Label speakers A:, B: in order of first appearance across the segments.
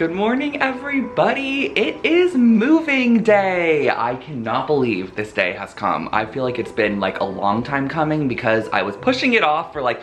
A: Good morning, everybody. It is moving day. I cannot believe this day has come. I feel like it's been like a long time coming because I was pushing it off for like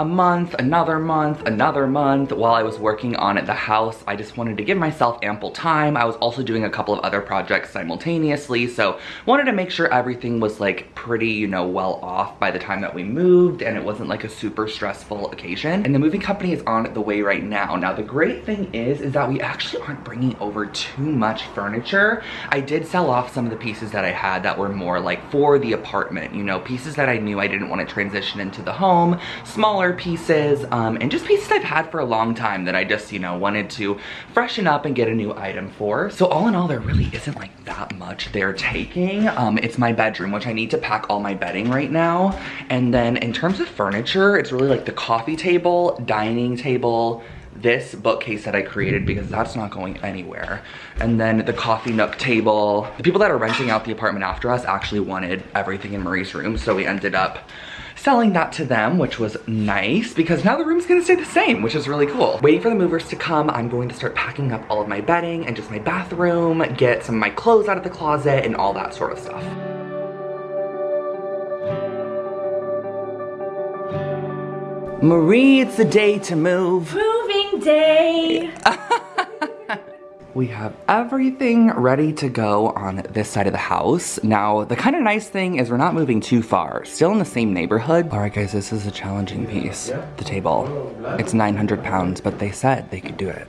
A: a month, another month, another month while I was working on the house. I just wanted to give myself ample time. I was also doing a couple of other projects simultaneously, so wanted to make sure everything was like pretty, you know, well off by the time that we moved and it wasn't like a super stressful occasion. And the moving company is on the way right now. Now, the great thing is, is that we actually aren't bringing over too much furniture. I did sell off some of the pieces that I had that were more like for the apartment, you know, pieces that I knew I didn't want to transition into the home, smaller pieces, um, and just pieces I've had for a long time that I just, you know, wanted to freshen up and get a new item for. So all in all, there really isn't like that much they're taking. Um, it's my bedroom, which I need to pack all my bedding right now. And then in terms of furniture, it's really like the coffee table, dining table, this bookcase that I created because that's not going anywhere. And then the coffee nook table. The people that are renting out the apartment after us actually wanted everything in Marie's room, so we ended up selling that to them, which was nice because now the room's gonna stay the same, which is really cool. Waiting for the movers to come, I'm going to start packing up all of my bedding and just my bathroom, get some of my clothes out of the closet and all that sort of stuff. Marie, it's the day to move.
B: Moving day.
A: We have everything ready to go on this side of the house. Now, the kind of nice thing is we're not moving too far. Still in the same neighborhood. All right, guys, this is a challenging piece. The table. It's 900 pounds, but they said they could do it.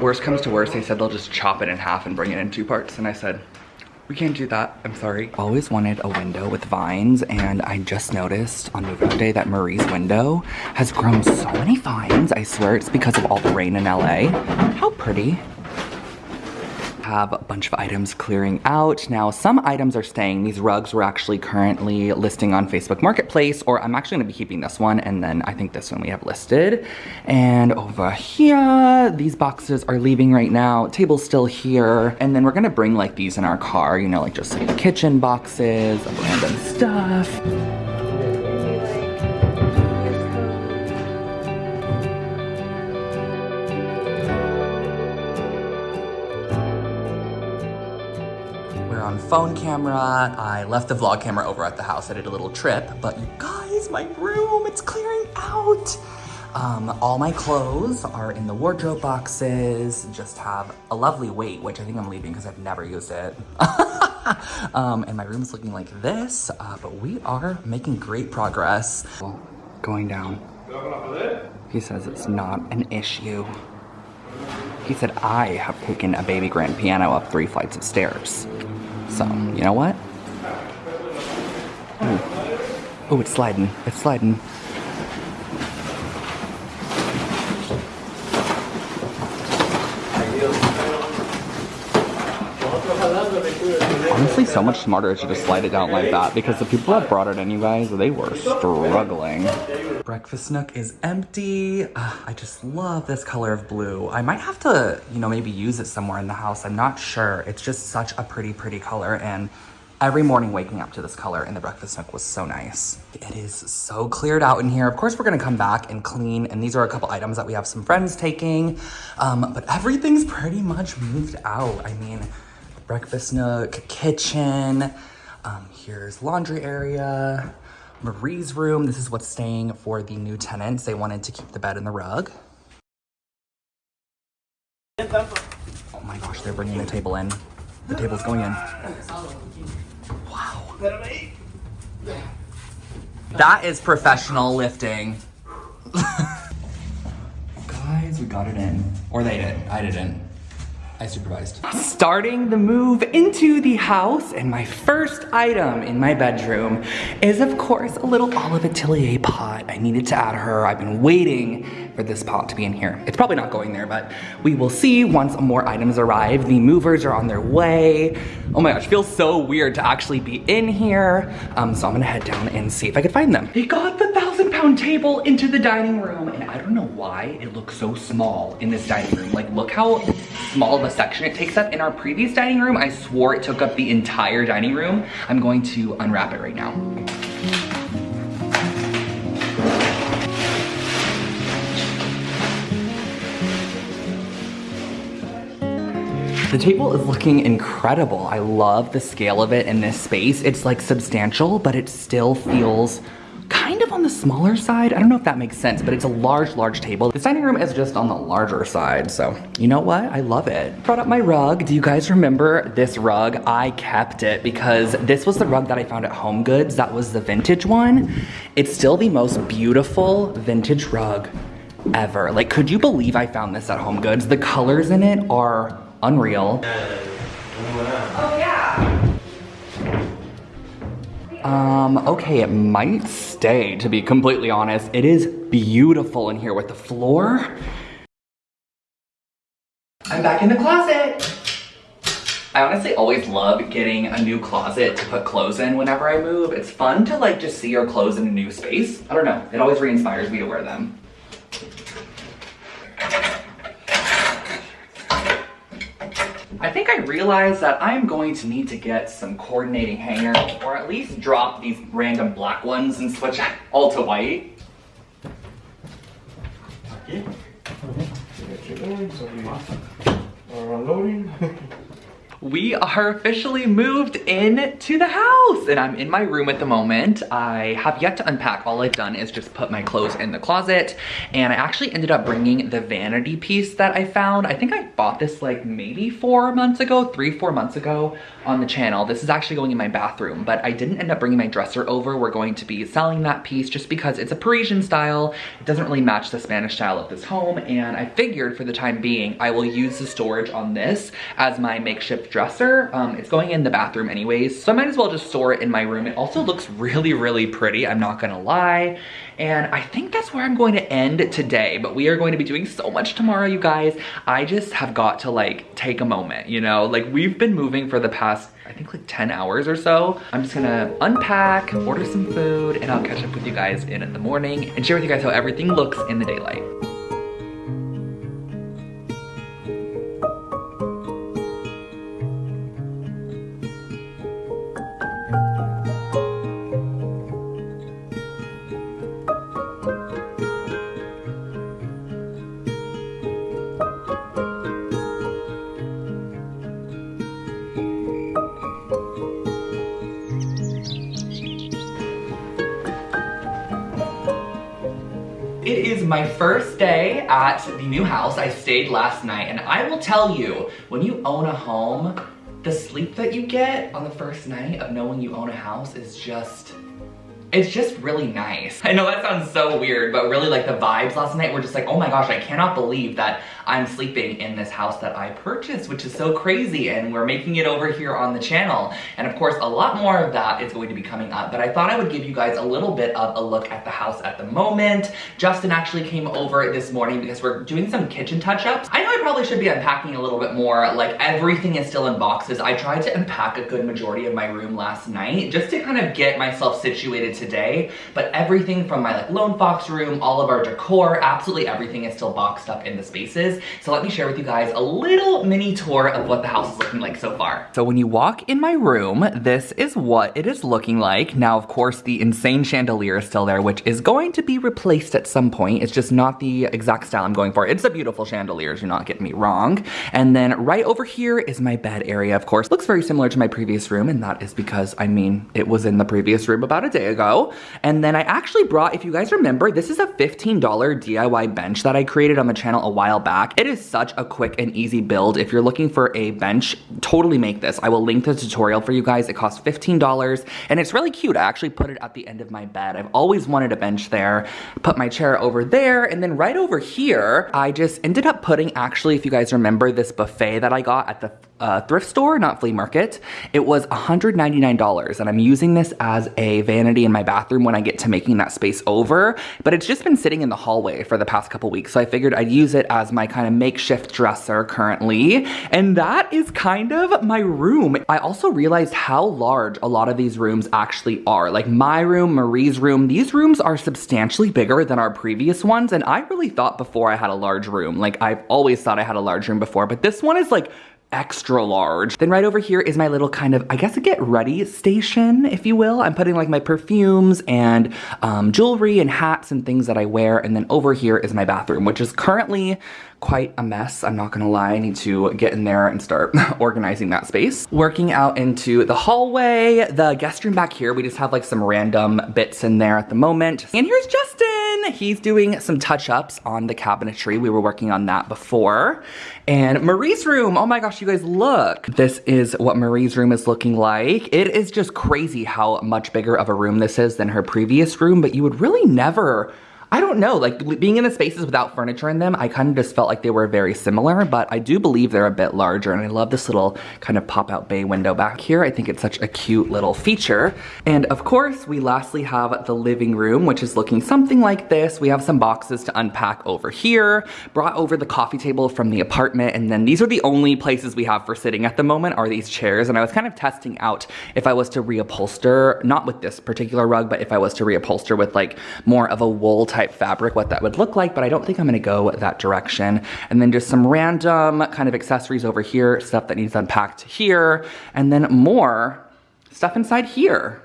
A: Worst comes to worst, they said they'll just chop it in half and bring it in two parts. And I said, we can't do that, I'm sorry. Always wanted a window with vines and I just noticed on move day that Marie's window has grown so many vines. I swear it's because of all the rain in LA. How pretty have a bunch of items clearing out. Now, some items are staying. These rugs were actually currently listing on Facebook Marketplace, or I'm actually gonna be keeping this one, and then I think this one we have listed. And over here, these boxes are leaving right now. Table's still here. And then we're gonna bring like these in our car, you know, like just like kitchen boxes random stuff. Phone camera. I left the vlog camera over at the house. I did a little trip, but you guys, my room, it's clearing out. Um, all my clothes are in the wardrobe boxes, just have a lovely weight, which I think I'm leaving because I've never used it. um, and my room is looking like this, uh, but we are making great progress. Well, going down. He says it's not an issue. He said I have taken a baby grand piano up three flights of stairs. So, you know what? Oh, it's sliding. It's sliding. Honestly, so much smarter to just slide it down like that because the people that brought it in, you guys, they were struggling. Breakfast nook is empty. Uh, I just love this color of blue. I might have to, you know, maybe use it somewhere in the house. I'm not sure. It's just such a pretty, pretty color and every morning waking up to this color in the breakfast nook was so nice. It is so cleared out in here. Of course, we're gonna come back and clean, and these are a couple items that we have some friends taking, um, but everything's pretty much moved out. I mean, breakfast nook, kitchen. Um, here's laundry area. Marie's room. This is what's staying for the new tenants. They wanted to keep the bed and the rug. Oh my gosh, they're bringing the table in. The table's going in. Wow. That is professional lifting. Guys, we got it in. Or they did. I didn't. I supervised. Starting the move into the house and my first item in my bedroom is of course a little Olive Atelier pot. I needed to add her. I've been waiting for this pot to be in here. It's probably not going there, but we will see once more items arrive. The movers are on their way. Oh my gosh, feels so weird to actually be in here. Um, so I'm gonna head down and see if I can find them. They got the thousand pound table into the dining room and I don't know why it looks so small in this dining room. Like look how small of a section it takes up. In our previous dining room, I swore it took up the entire dining room. I'm going to unwrap it right now. The table is looking incredible. I love the scale of it in this space. It's like substantial, but it still feels of on the smaller side. I don't know if that makes sense, but it's a large, large table. The dining room is just on the larger side, so you know what? I love it. Brought up my rug. Do you guys remember this rug? I kept it because this was the rug that I found at Home Goods. That was the vintage one. It's still the most beautiful vintage rug ever. Like, could you believe I found this at Home Goods? The colors in it are unreal.
B: Oh yeah.
A: Um, okay, it might stay, to be completely honest. It is beautiful in here with the floor. I'm back in the closet. I honestly always love getting a new closet to put clothes in whenever I move. It's fun to like just see your clothes in a new space. I don't know, it always re-inspires me to wear them. I think I realized that I'm going to need to get some coordinating hangers or at least drop these random black ones and switch all to white.
C: Chicken, so we are unloading.
A: We are officially moved in to the house and I'm in my room at the moment. I have yet to unpack. All I've done is just put my clothes in the closet and I actually ended up bringing the vanity piece that I found. I think I bought this like maybe four months ago, three, four months ago on the channel. This is actually going in my bathroom, but I didn't end up bringing my dresser over. We're going to be selling that piece just because it's a Parisian style. It doesn't really match the Spanish style of this home and I figured for the time being, I will use the storage on this as my makeshift dresser. Um, it's going in the bathroom anyways, so I might as well just store it in my room. It also looks really, really pretty, I'm not gonna lie. And I think that's where I'm going to end today, but we are going to be doing so much tomorrow, you guys. I just have got to like take a moment, you know? Like we've been moving for the past I think like 10 hours or so. I'm just gonna unpack, order some food, and I'll catch up with you guys in the morning and share with you guys how everything looks in the daylight. It is my first day at the new house. I stayed last night and I will tell you, when you own a home, the sleep that you get on the first night of knowing you own a house is just, it's just really nice. I know that sounds so weird, but really like the vibes last night were just like, oh my gosh, I cannot believe that I'm sleeping in this house that I purchased, which is so crazy. And we're making it over here on the channel. And of course, a lot more of that is going to be coming up, but I thought I would give you guys a little bit of a look at the house at the moment. Justin actually came over this morning because we're doing some kitchen touch-ups. I know I probably should be unpacking a little bit more, like everything is still in boxes. I tried to unpack a good majority of my room last night just to kind of get myself situated today, but everything from my like lone fox room, all of our decor, absolutely everything is still boxed up in the spaces. So let me share with you guys a little mini tour of what the house is looking like so far. So when you walk in my room, this is what it is looking like. Now, of course, the insane chandelier is still there, which is going to be replaced at some point. It's just not the exact style I'm going for. It's a beautiful chandelier, do not get me wrong. And then right over here is my bed area, of course. Looks very similar to my previous room, and that is because, I mean, it was in the previous room about a day ago. And then I actually brought, if you guys remember, this is a $15 DIY bench that I created on the channel a while back. It is such a quick and easy build. If you're looking for a bench, totally make this. I will link the tutorial for you guys. It costs $15 and it's really cute. I actually put it at the end of my bed. I've always wanted a bench there. Put my chair over there and then right over here, I just ended up putting actually, if you guys remember this buffet that I got at the uh, thrift store, not flea market. It was $199 and I'm using this as a vanity in my bathroom when I get to making that space over, but it's just been sitting in the hallway for the past couple weeks. So I figured I'd use it as my kind of makeshift dresser currently. And that is kind of my room. I also realized how large a lot of these rooms actually are. Like my room, Marie's room, these rooms are substantially bigger than our previous ones. And I really thought before I had a large room, like I've always thought I had a large room before, but this one is like extra large. Then right over here is my little kind of, I guess a get ready station, if you will. I'm putting like my perfumes and um, jewelry and hats and things that I wear. And then over here is my bathroom, which is currently quite a mess. I'm not gonna lie, I need to get in there and start organizing that space. Working out into the hallway, the guest room back here, we just have like some random bits in there at the moment. And here's Justin. He's doing some touch-ups on the cabinetry. We were working on that before. And Marie's room, oh my gosh, you guys look. This is what Marie's room is looking like. It is just crazy how much bigger of a room this is than her previous room, but you would really never I don't know, like being in the spaces without furniture in them, I kind of just felt like they were very similar, but I do believe they're a bit larger and I love this little kind of pop out bay window back here. I think it's such a cute little feature. And of course, we lastly have the living room, which is looking something like this. We have some boxes to unpack over here, brought over the coffee table from the apartment, and then these are the only places we have for sitting at the moment are these chairs. And I was kind of testing out if I was to reupholster, not with this particular rug, but if I was to reupholster with like more of a wool type type fabric, what that would look like, but I don't think I'm gonna go that direction. And then just some random kind of accessories over here, stuff that needs unpacked here, and then more stuff inside here.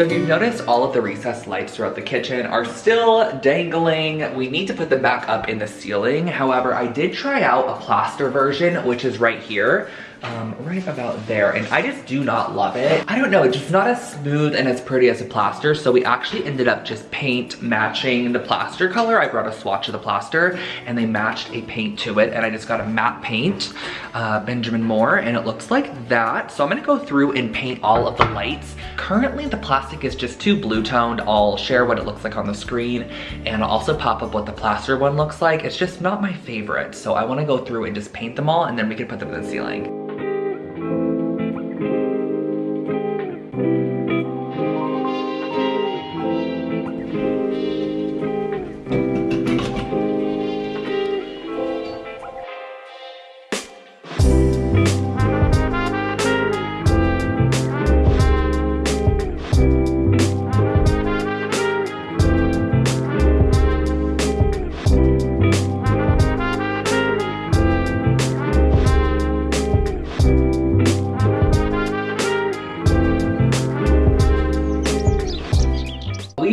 A: So if you've noticed, all of the recessed lights throughout the kitchen are still dangling. We need to put them back up in the ceiling. However, I did try out a plaster version, which is right here um, right about there. And I just do not love it. I don't know, it's just not as smooth and as pretty as a plaster. So we actually ended up just paint matching the plaster color. I brought a swatch of the plaster and they matched a paint to it. And I just got a matte paint, uh, Benjamin Moore, and it looks like that. So I'm gonna go through and paint all of the lights. Currently the plastic is just too blue toned. I'll share what it looks like on the screen and I'll also pop up what the plaster one looks like. It's just not my favorite. So I wanna go through and just paint them all and then we can put them in the ceiling.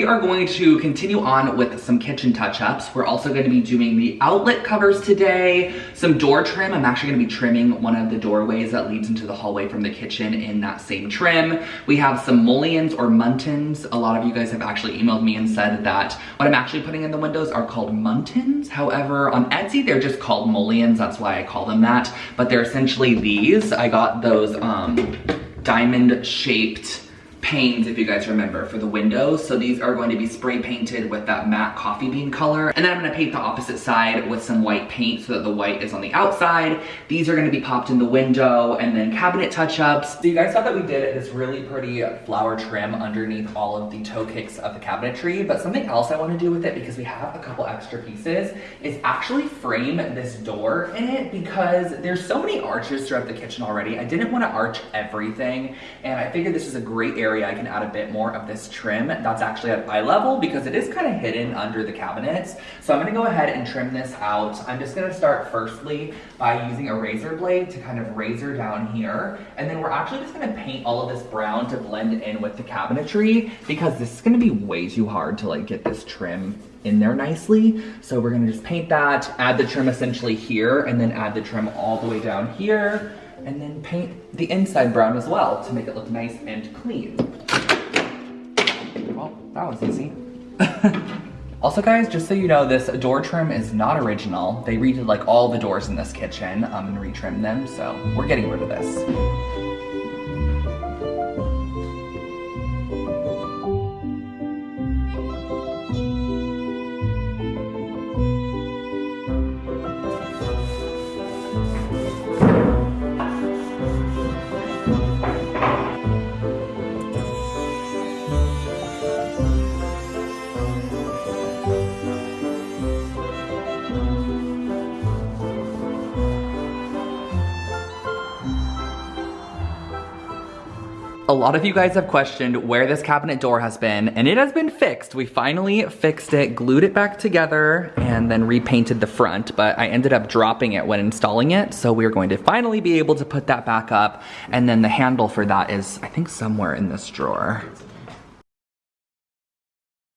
A: Are going to continue on with some kitchen touch-ups. We're also going to be doing the outlet covers today, some door trim. I'm actually going to be trimming one of the doorways that leads into the hallway from the kitchen in that same trim. We have some mullions or muntins. A lot of you guys have actually emailed me and said that what I'm actually putting in the windows are called muntins. However, on Etsy, they're just called mullions. That's why I call them that. But they're essentially these. I got those um, diamond shaped panes, if you guys remember, for the windows. So these are going to be spray painted with that matte coffee bean color. And then I'm gonna paint the opposite side with some white paint so that the white is on the outside. These are gonna be popped in the window and then cabinet touch-ups. So you guys saw that we did this really pretty flower trim underneath all of the toe kicks of the cabinetry. But something else I wanna do with it because we have a couple extra pieces is actually frame this door in it because there's so many arches throughout the kitchen already. I didn't wanna arch everything and I figured this is a great area area I can add a bit more of this trim that's actually at eye level because it is kind of hidden under the cabinets. So I'm gonna go ahead and trim this out. I'm just gonna start firstly by using a razor blade to kind of razor down here. And then we're actually just gonna paint all of this brown to blend in with the cabinetry because this is gonna be way too hard to like get this trim in there nicely. So we're gonna just paint that, add the trim essentially here, and then add the trim all the way down here and then paint the inside brown as well to make it look nice and clean. Well, that was easy. also guys, just so you know, this door trim is not original. They redid like all the doors in this kitchen um, and retrimmed them, so we're getting rid of this. A lot of you guys have questioned where this cabinet door has been, and it has been fixed. We finally fixed it, glued it back together, and then repainted the front, but I ended up dropping it when installing it, so we're going to finally be able to put that back up, and then the handle for that is, I think, somewhere in this drawer.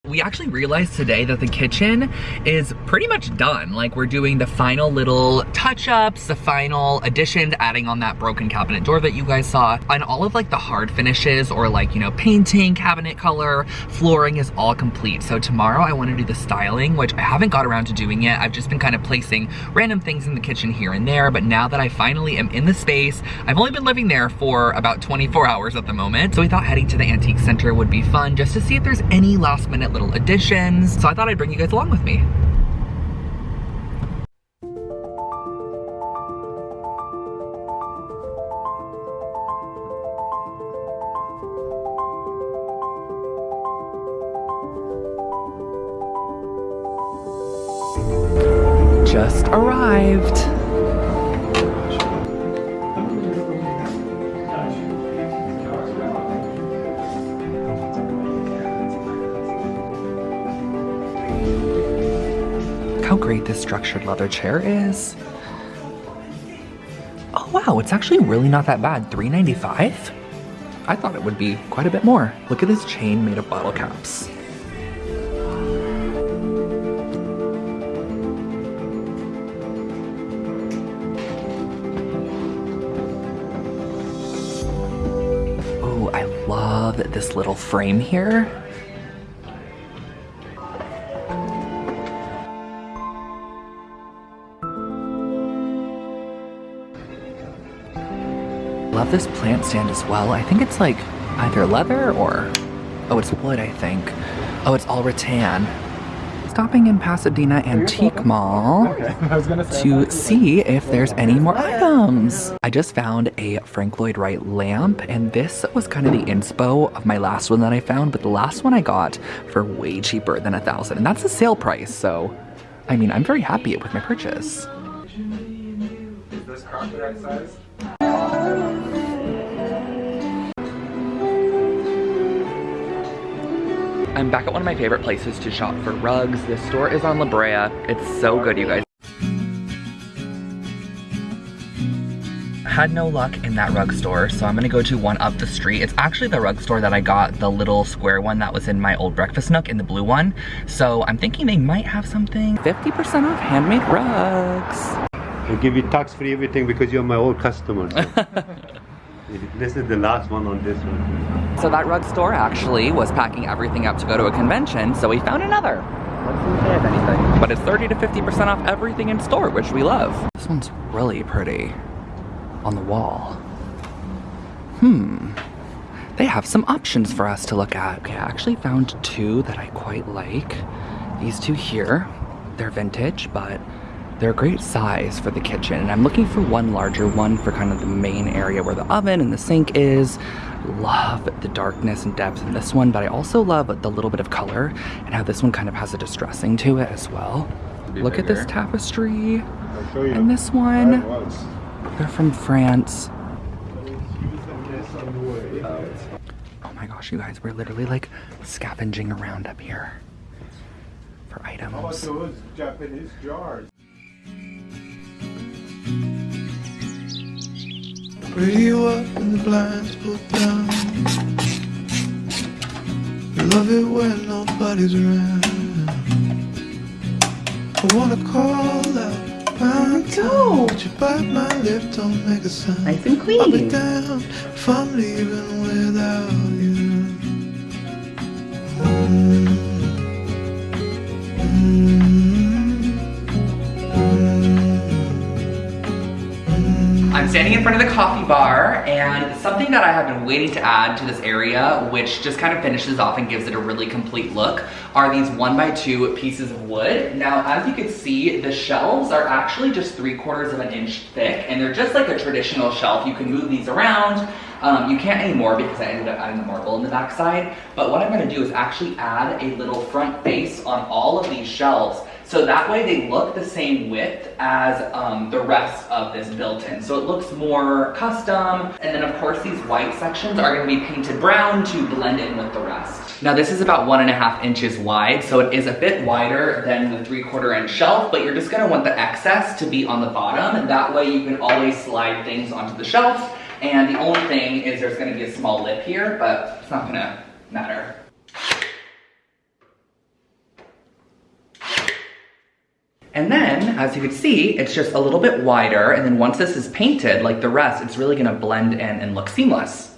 A: We actually realized today that the kitchen is pretty much done. Like we're doing the final little touch-ups, the final additions, adding on that broken cabinet door that you guys saw. And all of like the hard finishes or like, you know, painting, cabinet color, flooring is all complete. So tomorrow I want to do the styling, which I haven't got around to doing yet. I've just been kind of placing random things in the kitchen here and there. But now that I finally am in the space, I've only been living there for about 24 hours at the moment. So we thought heading to the antique center would be fun just to see if there's any last minute little additions. So I thought I'd bring you guys along with me. Leather chair is. Oh wow, it's actually really not that bad. $3.95? I thought it would be quite a bit more. Look at this chain made of bottle caps. Oh, I love this little frame here. Love this plant stand as well. I think it's like either leather or, oh, it's wood, I think. Oh, it's all rattan. Stopping in Pasadena Antique Mall to see if there's any more items. I just found a Frank Lloyd Wright lamp and this was kind of the inspo of my last one that I found, but the last one I got for way cheaper than a thousand and that's a sale price. So, I mean, I'm very happy with my purchase.
C: Is this carpet right size?
A: I'm back at one of my favorite places to shop for rugs. This store is on La Brea. It's so good, you guys. Had no luck in that rug store, so I'm gonna go to one up the street. It's actually the rug store that I got, the little square one that was in my old breakfast nook in the blue one. So I'm thinking they might have something. 50% off handmade rugs.
B: I give you tax free everything because you're my old customer. this is the last one on this one.
A: So that rug store actually was packing everything up to go to a convention, so we found another. Let's see if they have anything. But it's 30 to 50% off everything in store, which we love. This one's really pretty on the wall. Hmm. They have some options for us to look at. Okay, I actually found two that I quite like. These two here, they're vintage, but they're a great size for the kitchen. And I'm looking for one larger one for kind of the main area where the oven and the sink is. Love the darkness and depth in this one, but I also love the little bit of color and how this one kind of has a distressing to it as well. Look at this tapestry
B: I'll show you.
A: and this one. They're from France.
B: Use this on the way.
A: Oh my gosh, you guys, we're literally like scavenging around up here for items.
B: Oh, how about
A: items.
B: those Japanese jars?
D: Radio up and the blinds pulled down. Love it when nobody's around. I wanna call out my
A: go.
D: But you bite my lip, don't make a sound.
A: Nice and
D: I'll be
A: clean.
D: damned if I'm leaving without Mm.
A: In front of the coffee bar and something that I have been waiting to add to this area, which just kind of finishes off and gives it a really complete look, are these one by two pieces of wood. Now, as you can see, the shelves are actually just three quarters of an inch thick and they're just like a traditional shelf. You can move these around. Um, you can't anymore because I ended up adding the marble in the backside. But what I'm gonna do is actually add a little front face on all of these shelves So that way they look the same width as um, the rest of this built-in. So it looks more custom. And then of course these white sections are gonna be painted brown to blend in with the rest. Now this is about one and a half inches wide, so it is a bit wider than the three quarter inch shelf, but you're just gonna want the excess to be on the bottom. That way you can always slide things onto the shelf. And the only thing is there's gonna be a small lip here, but it's not gonna matter. And then, as you can see, it's just a little bit wider, and then once this is painted, like the rest, it's really gonna blend in and look seamless.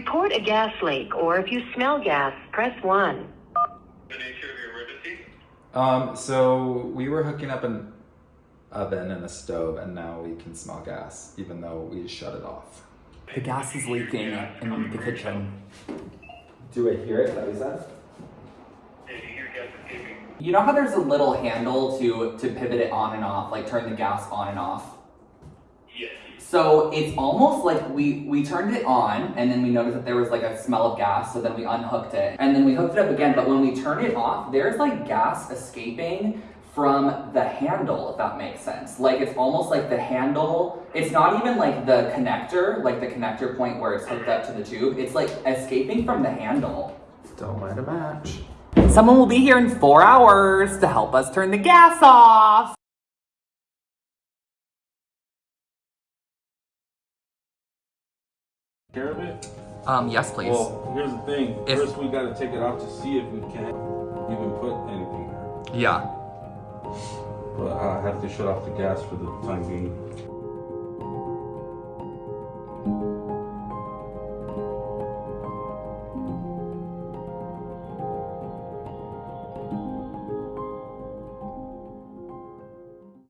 E: Report a gas leak or if you smell gas, press 1.
B: The nature of your emergency?
C: Um, so we were hooking up an oven and a stove, and now we can smell gas, even though we shut it off.
A: The gas is leaking in the kitchen.
C: Do I hear it? Is that what you said?
B: You hear?
A: You know how there's a little handle to, to pivot it on and off, like turn the gas on and off?
B: Yes.
A: So it's almost like we, we turned it on and then we noticed that there was like a smell of gas, so then we unhooked it. And then we hooked it up again, but when we turn it off, there's like gas escaping from the handle, if that makes sense. Like it's almost like the handle, it's not even like the connector, like the connector point where it's hooked up to the tube. It's like escaping from the handle.
C: Don't light a match.
A: Someone will be here in four hours to help us turn the gas off.
F: Care of it?
A: Um, yes, please.
F: Well, here's the thing.
A: If-
F: First, we gotta take it out to see if we can even put anything there.
A: yeah.
F: But I have to shut off the gas for the time being.